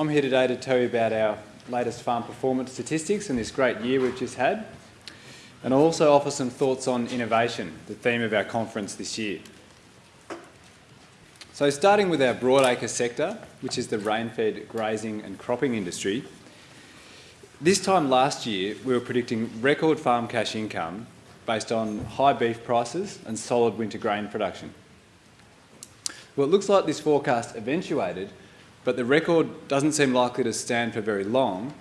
I'm here today to tell you about our latest farm performance statistics and this great year we've just had. And I'll also offer some thoughts on innovation, the theme of our conference this year. So starting with our broadacre sector, which is the rain-fed grazing and cropping industry, this time last year we were predicting record farm cash income based on high beef prices and solid winter grain production. Well, it looks like this forecast eventuated but the record doesn't seem likely to stand for very long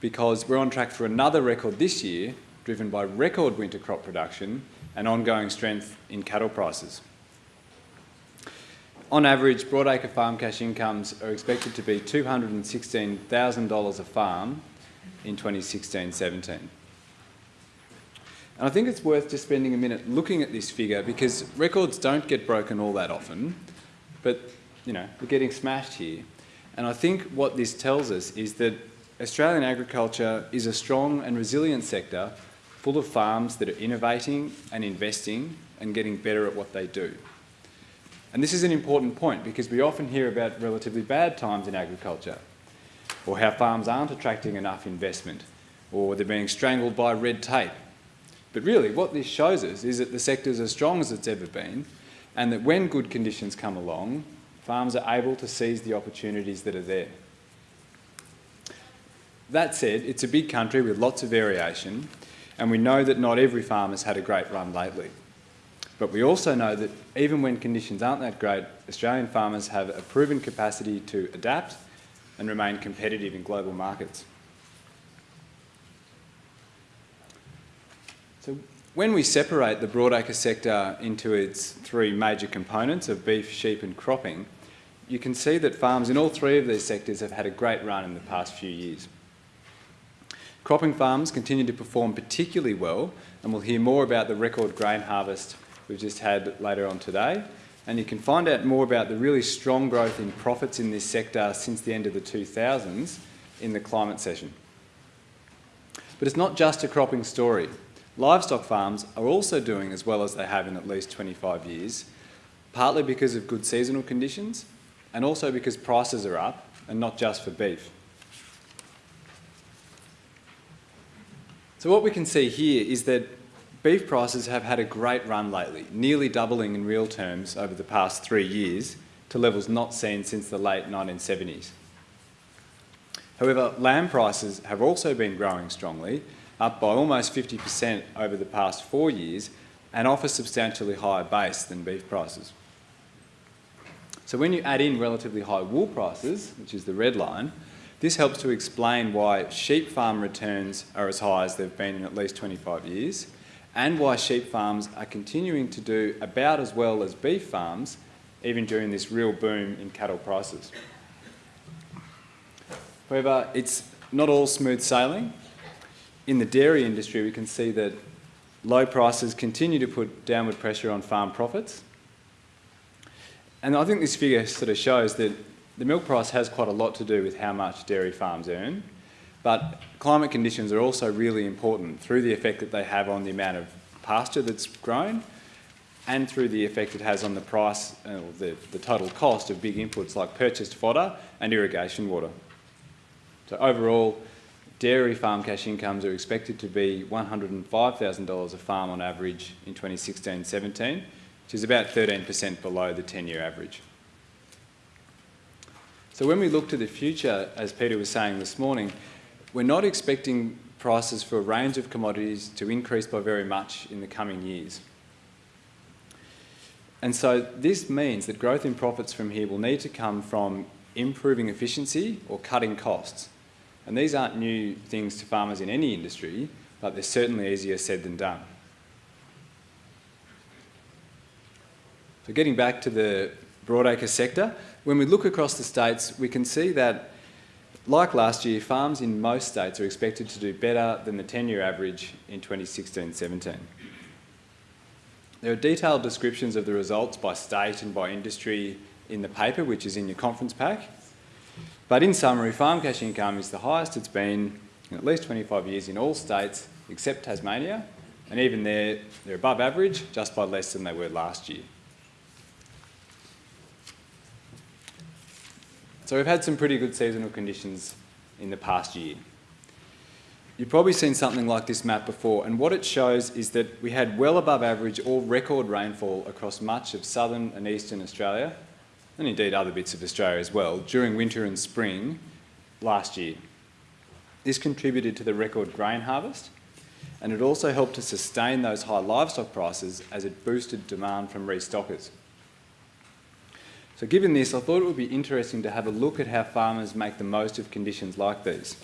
because we're on track for another record this year, driven by record winter crop production and ongoing strength in cattle prices. On average, broadacre farm cash incomes are expected to be $216,000 a farm in 2016-17. And I think it's worth just spending a minute looking at this figure because records don't get broken all that often, but you know, we're getting smashed here. And I think what this tells us is that Australian agriculture is a strong and resilient sector full of farms that are innovating and investing and getting better at what they do. And this is an important point because we often hear about relatively bad times in agriculture or how farms aren't attracting enough investment or they're being strangled by red tape. But really what this shows us is that the sector is as strong as it's ever been and that when good conditions come along, farms are able to seize the opportunities that are there. That said, it's a big country with lots of variation, and we know that not every farm has had a great run lately. But we also know that even when conditions aren't that great, Australian farmers have a proven capacity to adapt and remain competitive in global markets. So when we separate the broadacre sector into its three major components of beef, sheep and cropping, you can see that farms in all three of these sectors have had a great run in the past few years. Cropping farms continue to perform particularly well, and we'll hear more about the record grain harvest we've just had later on today. And you can find out more about the really strong growth in profits in this sector since the end of the 2000s in the climate session. But it's not just a cropping story. Livestock farms are also doing as well as they have in at least 25 years, partly because of good seasonal conditions, and also because prices are up, and not just for beef. So what we can see here is that beef prices have had a great run lately, nearly doubling in real terms over the past three years to levels not seen since the late 1970s. However, lamb prices have also been growing strongly, up by almost 50% over the past four years and off a substantially higher base than beef prices. So when you add in relatively high wool prices, which is the red line, this helps to explain why sheep farm returns are as high as they've been in at least 25 years and why sheep farms are continuing to do about as well as beef farms even during this real boom in cattle prices. However, it's not all smooth sailing. In the dairy industry, we can see that low prices continue to put downward pressure on farm profits and I think this figure sort of shows that the milk price has quite a lot to do with how much dairy farms earn, but climate conditions are also really important through the effect that they have on the amount of pasture that's grown and through the effect it has on the price, uh, the, the total cost of big inputs like purchased fodder and irrigation water. So overall, dairy farm cash incomes are expected to be $105,000 a farm on average in 2016-17, which is about 13% below the 10-year average. So when we look to the future, as Peter was saying this morning, we're not expecting prices for a range of commodities to increase by very much in the coming years. And so this means that growth in profits from here will need to come from improving efficiency or cutting costs. And these aren't new things to farmers in any industry, but they're certainly easier said than done. So getting back to the broadacre sector, when we look across the states, we can see that, like last year, farms in most states are expected to do better than the 10-year average in 2016-17. There are detailed descriptions of the results by state and by industry in the paper, which is in your conference pack. But in summary, farm cash income is the highest it's been in at least 25 years in all states except Tasmania, and even there, they're above average, just by less than they were last year. So we've had some pretty good seasonal conditions in the past year. You've probably seen something like this map before, and what it shows is that we had well above average or record rainfall across much of southern and eastern Australia, and indeed other bits of Australia as well, during winter and spring last year. This contributed to the record grain harvest, and it also helped to sustain those high livestock prices as it boosted demand from restockers. So given this, I thought it would be interesting to have a look at how farmers make the most of conditions like these.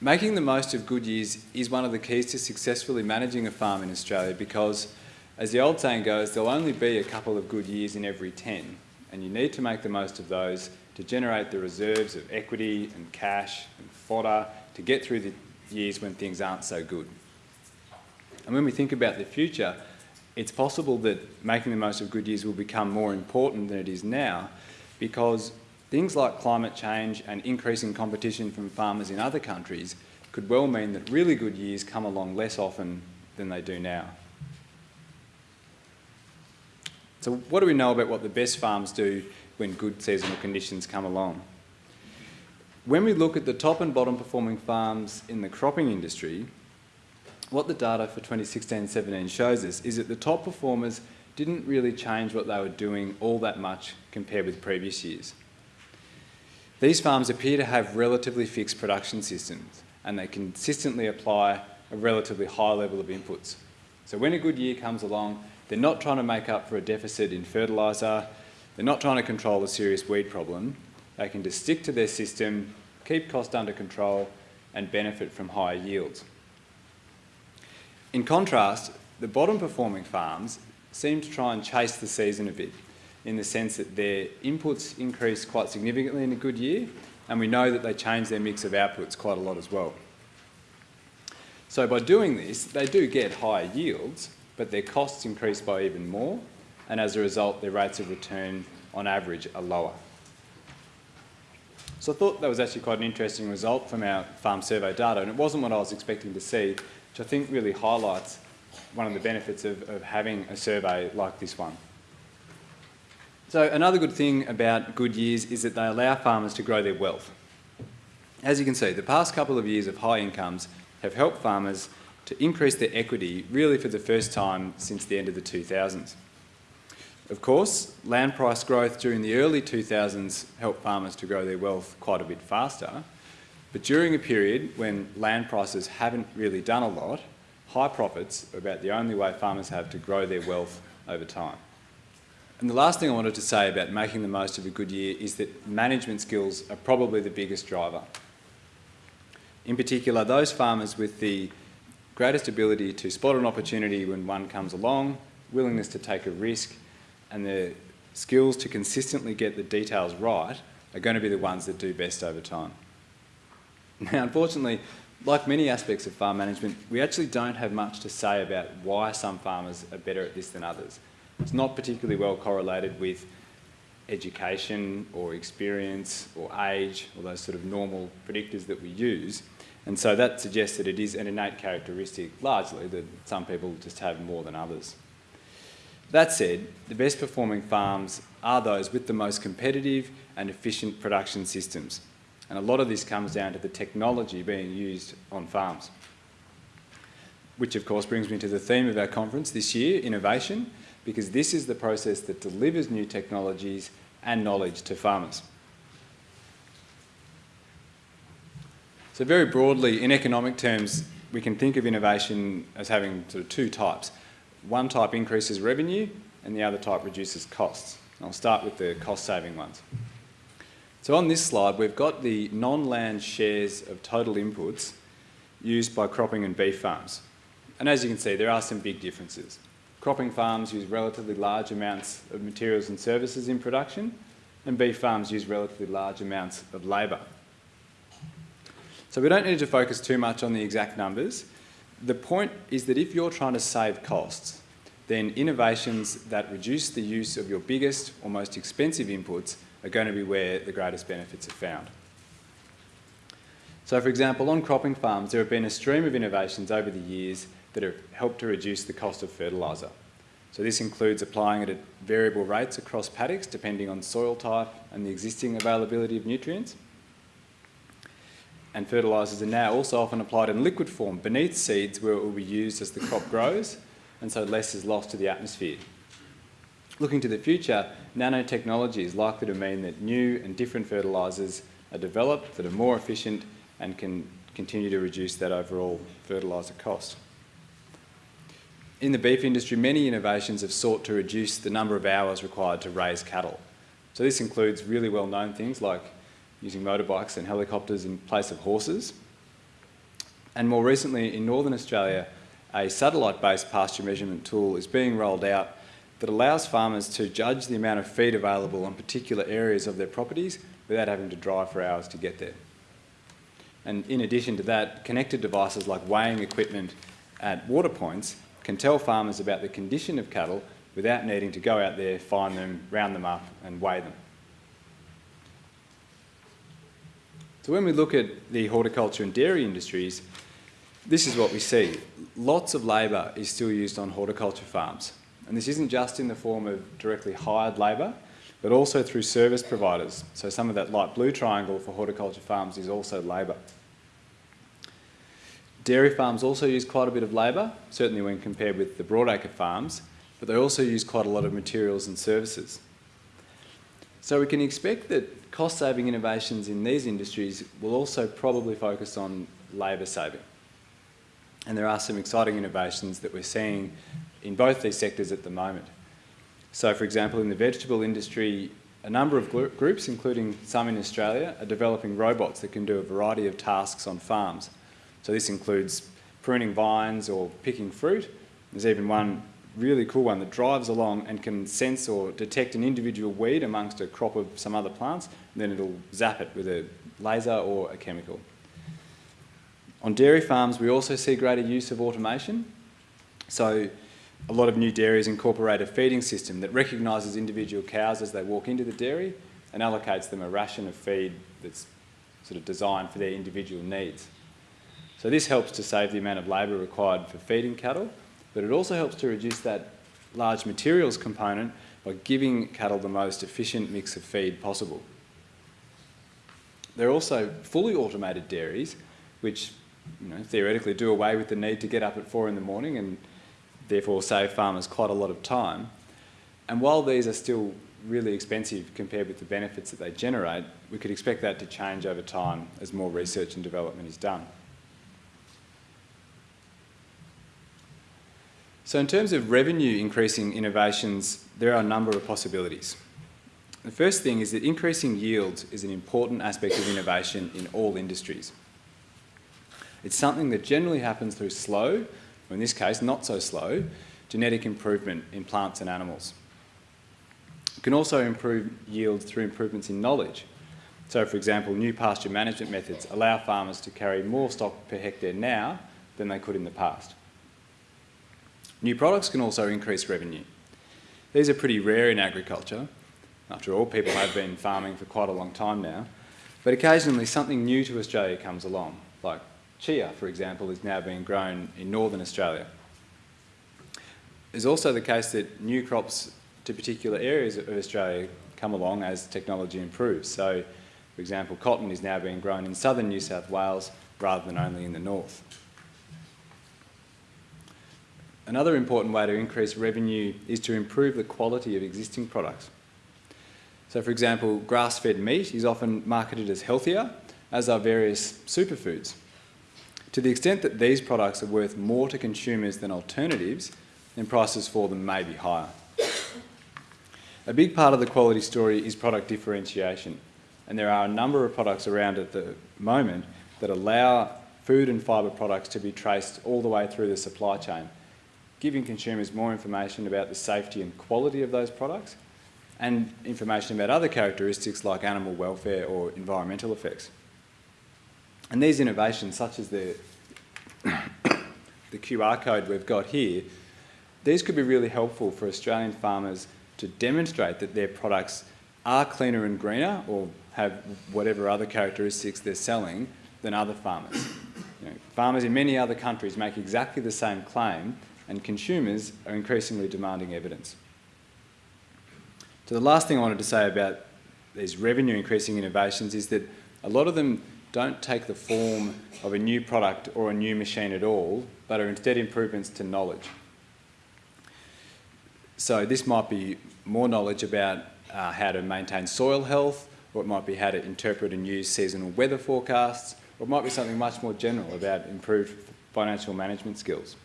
Making the most of good years is one of the keys to successfully managing a farm in Australia because, as the old saying goes, there'll only be a couple of good years in every 10, and you need to make the most of those to generate the reserves of equity and cash and fodder to get through the years when things aren't so good. And when we think about the future, it's possible that making the most of good years will become more important than it is now because Things like climate change and increasing competition from farmers in other countries could well mean that really good years come along less often than they do now. So what do we know about what the best farms do when good seasonal conditions come along? When we look at the top and bottom performing farms in the cropping industry, what the data for 2016-17 shows us is that the top performers didn't really change what they were doing all that much compared with previous years. These farms appear to have relatively fixed production systems and they consistently apply a relatively high level of inputs. So when a good year comes along, they're not trying to make up for a deficit in fertiliser, they're not trying to control a serious weed problem, they can just stick to their system, keep cost under control and benefit from higher yields. In contrast, the bottom performing farms seem to try and chase the season a bit in the sense that their inputs increase quite significantly in a good year, and we know that they change their mix of outputs quite a lot as well. So by doing this, they do get higher yields, but their costs increase by even more, and as a result, their rates of return on average are lower. So I thought that was actually quite an interesting result from our farm survey data, and it wasn't what I was expecting to see, which I think really highlights one of the benefits of, of having a survey like this one. So another good thing about good years is that they allow farmers to grow their wealth. As you can see, the past couple of years of high incomes have helped farmers to increase their equity really for the first time since the end of the 2000s. Of course, land price growth during the early 2000s helped farmers to grow their wealth quite a bit faster, but during a period when land prices haven't really done a lot, high profits are about the only way farmers have to grow their wealth over time. And the last thing I wanted to say about making the most of a good year is that management skills are probably the biggest driver. In particular, those farmers with the greatest ability to spot an opportunity when one comes along, willingness to take a risk, and the skills to consistently get the details right are going to be the ones that do best over time. Now, unfortunately, like many aspects of farm management, we actually don't have much to say about why some farmers are better at this than others. It's not particularly well correlated with education or experience or age or those sort of normal predictors that we use. And so that suggests that it is an innate characteristic, largely, that some people just have more than others. That said, the best performing farms are those with the most competitive and efficient production systems. And a lot of this comes down to the technology being used on farms. Which of course brings me to the theme of our conference this year, innovation, because this is the process that delivers new technologies and knowledge to farmers. So very broadly, in economic terms, we can think of innovation as having sort of two types. One type increases revenue and the other type reduces costs. I'll start with the cost-saving ones. So on this slide, we've got the non-land shares of total inputs used by cropping and beef farms. And as you can see, there are some big differences. Cropping farms use relatively large amounts of materials and services in production, and beef farms use relatively large amounts of labour. So we don't need to focus too much on the exact numbers. The point is that if you're trying to save costs, then innovations that reduce the use of your biggest or most expensive inputs are going to be where the greatest benefits are found. So for example, on cropping farms, there have been a stream of innovations over the years that have helped to reduce the cost of fertiliser. So this includes applying it at variable rates across paddocks depending on soil type and the existing availability of nutrients. And fertilisers are now also often applied in liquid form beneath seeds where it will be used as the crop grows and so less is lost to the atmosphere. Looking to the future, nanotechnology is likely to mean that new and different fertilisers are developed that are more efficient and can continue to reduce that overall fertiliser cost. In the beef industry, many innovations have sought to reduce the number of hours required to raise cattle. So this includes really well-known things like using motorbikes and helicopters in place of horses. And more recently, in Northern Australia, a satellite-based pasture measurement tool is being rolled out that allows farmers to judge the amount of feed available on particular areas of their properties without having to drive for hours to get there. And in addition to that, connected devices like weighing equipment at water points can tell farmers about the condition of cattle without needing to go out there, find them, round them up and weigh them. So when we look at the horticulture and dairy industries, this is what we see. Lots of labour is still used on horticulture farms. And this isn't just in the form of directly hired labour, but also through service providers. So some of that light blue triangle for horticulture farms is also labour. Dairy farms also use quite a bit of labour, certainly when compared with the broadacre farms, but they also use quite a lot of materials and services. So we can expect that cost-saving innovations in these industries will also probably focus on labour saving. And there are some exciting innovations that we're seeing in both these sectors at the moment. So for example, in the vegetable industry, a number of groups, including some in Australia, are developing robots that can do a variety of tasks on farms. So this includes pruning vines or picking fruit. There's even one really cool one that drives along and can sense or detect an individual weed amongst a crop of some other plants, and then it'll zap it with a laser or a chemical. On dairy farms, we also see greater use of automation. So a lot of new dairies incorporate a feeding system that recognises individual cows as they walk into the dairy and allocates them a ration of feed that's sort of designed for their individual needs. So this helps to save the amount of labour required for feeding cattle, but it also helps to reduce that large materials component by giving cattle the most efficient mix of feed possible. There are also fully automated dairies, which you know, theoretically do away with the need to get up at four in the morning and therefore save farmers quite a lot of time. And while these are still really expensive compared with the benefits that they generate, we could expect that to change over time as more research and development is done. So in terms of revenue increasing innovations, there are a number of possibilities. The first thing is that increasing yields is an important aspect of innovation in all industries. It's something that generally happens through slow, or in this case not so slow, genetic improvement in plants and animals. It can also improve yields through improvements in knowledge. So for example, new pasture management methods allow farmers to carry more stock per hectare now than they could in the past. New products can also increase revenue. These are pretty rare in agriculture. After all, people have been farming for quite a long time now. But occasionally something new to Australia comes along, like chia, for example, is now being grown in northern Australia. It's also the case that new crops to particular areas of Australia come along as technology improves. So, for example, cotton is now being grown in southern New South Wales rather than only in the north. Another important way to increase revenue is to improve the quality of existing products. So for example, grass-fed meat is often marketed as healthier, as are various superfoods. To the extent that these products are worth more to consumers than alternatives, then prices for them may be higher. A big part of the quality story is product differentiation, and there are a number of products around at the moment that allow food and fibre products to be traced all the way through the supply chain giving consumers more information about the safety and quality of those products and information about other characteristics like animal welfare or environmental effects. And these innovations, such as the, the QR code we've got here, these could be really helpful for Australian farmers to demonstrate that their products are cleaner and greener or have whatever other characteristics they're selling than other farmers. You know, farmers in many other countries make exactly the same claim and consumers are increasingly demanding evidence. So the last thing I wanted to say about these revenue increasing innovations is that a lot of them don't take the form of a new product or a new machine at all, but are instead improvements to knowledge. So this might be more knowledge about uh, how to maintain soil health, or it might be how to interpret and use seasonal weather forecasts, or it might be something much more general about improved financial management skills.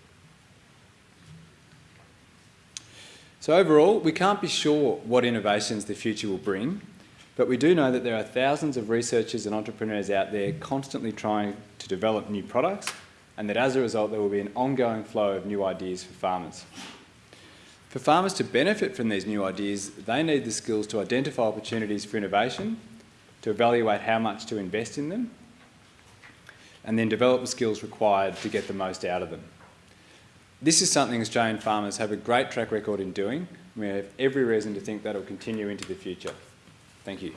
So overall, we can't be sure what innovations the future will bring, but we do know that there are thousands of researchers and entrepreneurs out there constantly trying to develop new products, and that as a result there will be an ongoing flow of new ideas for farmers. For farmers to benefit from these new ideas, they need the skills to identify opportunities for innovation, to evaluate how much to invest in them, and then develop the skills required to get the most out of them. This is something Australian farmers have a great track record in doing, and we have every reason to think that will continue into the future. Thank you.